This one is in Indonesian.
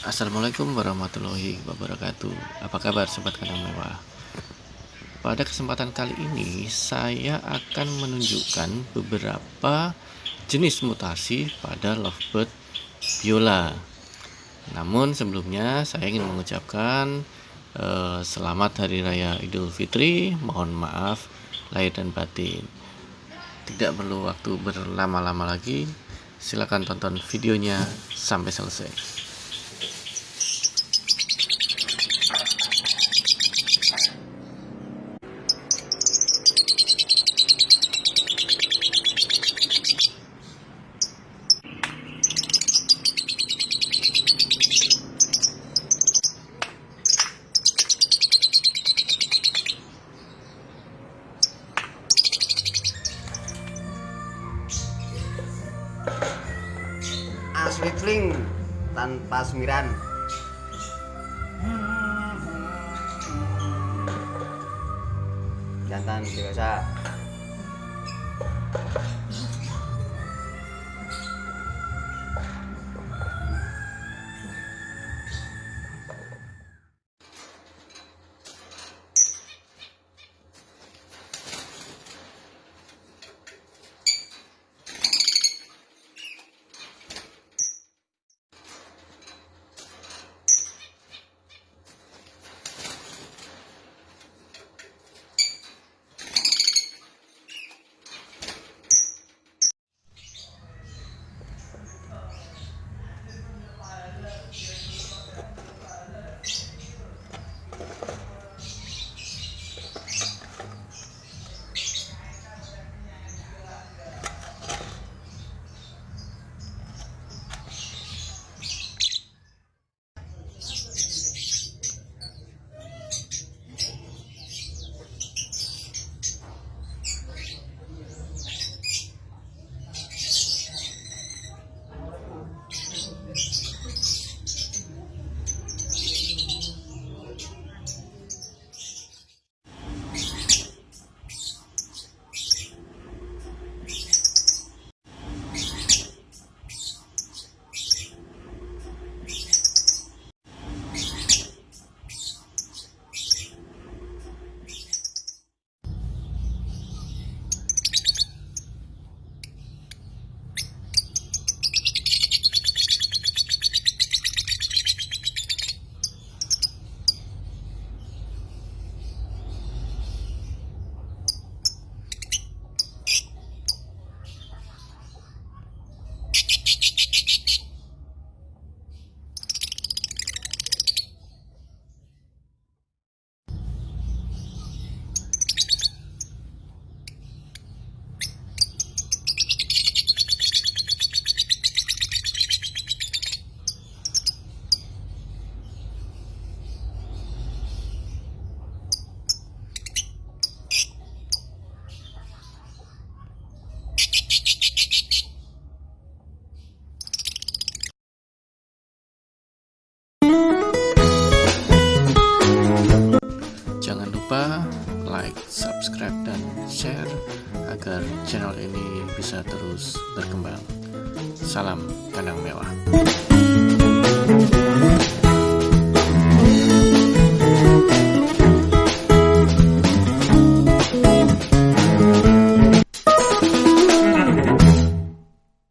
Assalamualaikum warahmatullahi wabarakatuh. Apa kabar sobat kandang mewah? Pada kesempatan kali ini Saya akan menunjukkan beberapa Jenis mutasi pada lovebird viola Namun sebelumnya saya ingin mengucapkan eh, Selamat Hari Raya Idul Fitri. Mohon maaf lahir dan batin. Tidak perlu waktu berlama-lama lagi. Silahkan tonton videonya sampai selesai Aswitling tanpa semiran. Jantan dewasa agar channel ini bisa terus berkembang. Salam kandang mewah.